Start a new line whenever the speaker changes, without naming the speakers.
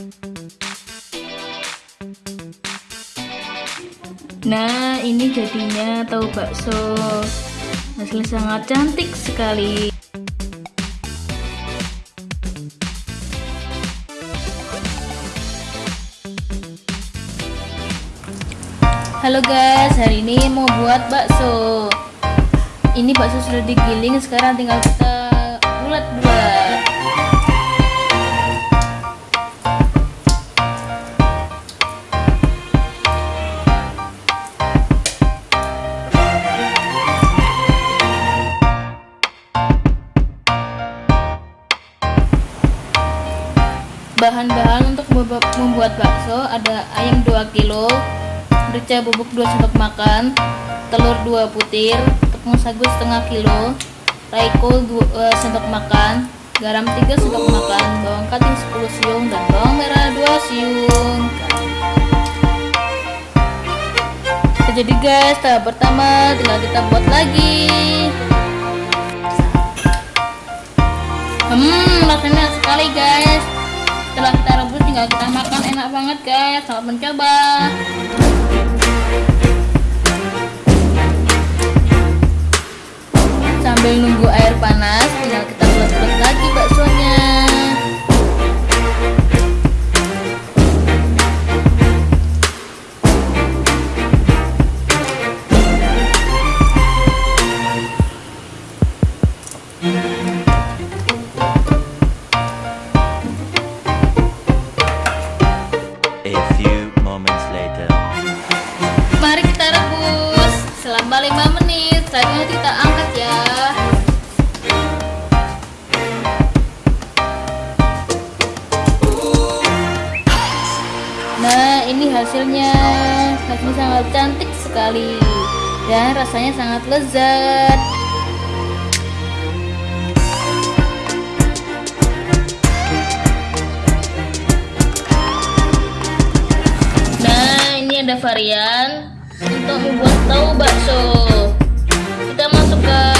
Nah, ini jadinya tahu bakso. Hasilnya sangat cantik sekali. Halo guys, hari ini mau buat bakso. Ini bakso sudah digiling, sekarang tinggal kita bulat-bulat. Bahan-bahan untuk membuat bakso ada ayam 2 kg, merica bubuk 2 sendok makan, telur 2 butir, tepung sagu setengah kilo, raiko 2 uh, sendok makan, garam 3 sendok makan, bawang kating 10 siung dan bawang merah 2 siung. Jadi guys, tahap pertama tinggal kita buat lagi. Setelah kita rebus tinggal kita makan. Enak banget guys. Selamat mencoba. Sambil nunggu air panas Mari kita rebus selama 5 menit. Selanjutnya kita angkat ya. Nah, ini hasilnya. Hasilnya sangat cantik sekali dan rasanya sangat lezat. ada varian untuk membuat tahu bakso. Kita masukkan.